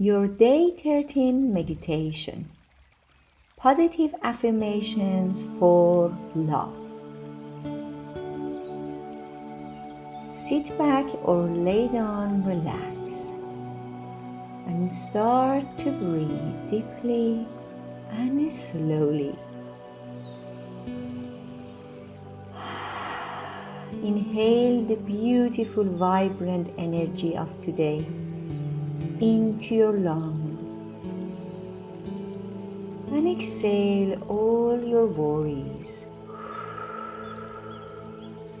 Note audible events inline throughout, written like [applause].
your day 13 meditation. Positive affirmations for love. Sit back or lay down, relax, and start to breathe deeply and slowly. [sighs] Inhale the beautiful, vibrant energy of today into your lung. And exhale all your worries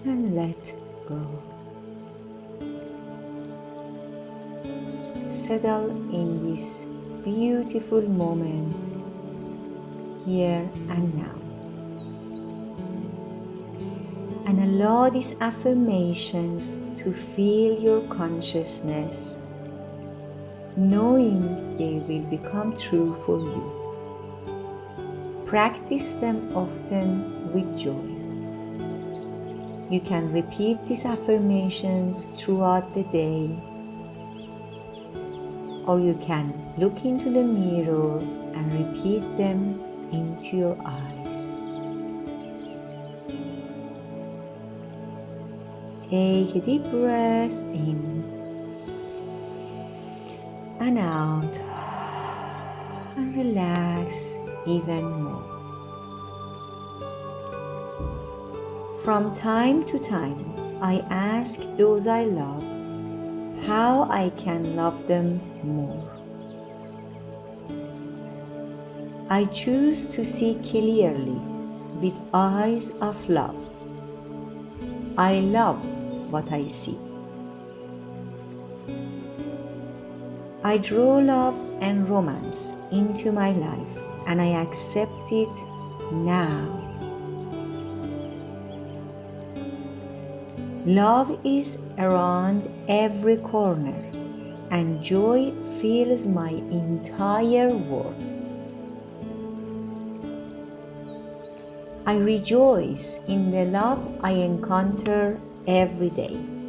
and let go. Settle in this beautiful moment here and now. And allow these affirmations to fill your consciousness knowing they will become true for you. Practice them often with joy. You can repeat these affirmations throughout the day, or you can look into the mirror and repeat them into your eyes. Take a deep breath in and out and relax even more. From time to time, I ask those I love how I can love them more. I choose to see clearly with eyes of love. I love what I see. I draw love and romance into my life and I accept it now. Love is around every corner and joy fills my entire world. I rejoice in the love I encounter every day.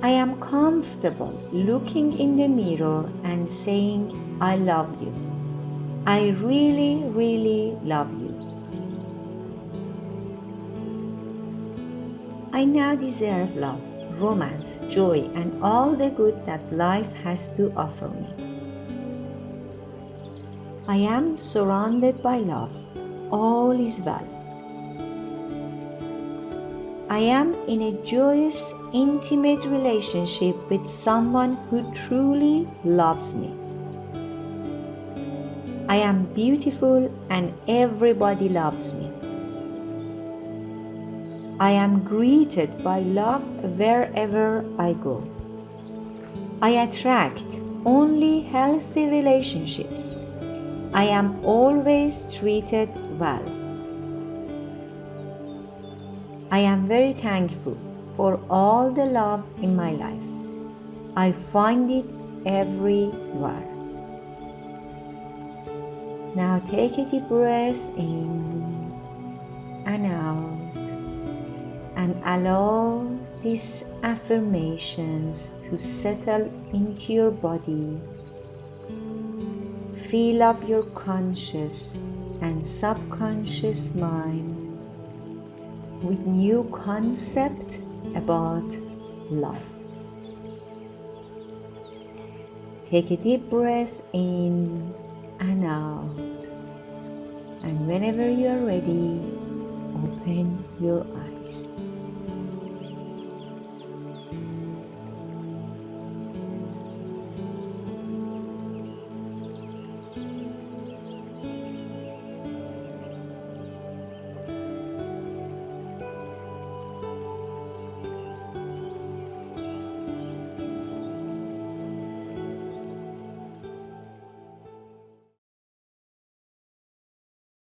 I am comfortable looking in the mirror and saying, I love you. I really, really love you. I now deserve love, romance, joy, and all the good that life has to offer me. I am surrounded by love. All is well. I am in a joyous, intimate relationship with someone who truly loves me. I am beautiful and everybody loves me. I am greeted by love wherever I go. I attract only healthy relationships. I am always treated well. I am very thankful for all the love in my life. I find it everywhere. Now take a deep breath in and out and allow these affirmations to settle into your body. Fill up your conscious and subconscious mind with new concept about love. Take a deep breath in and out. And whenever you are ready, open your eyes.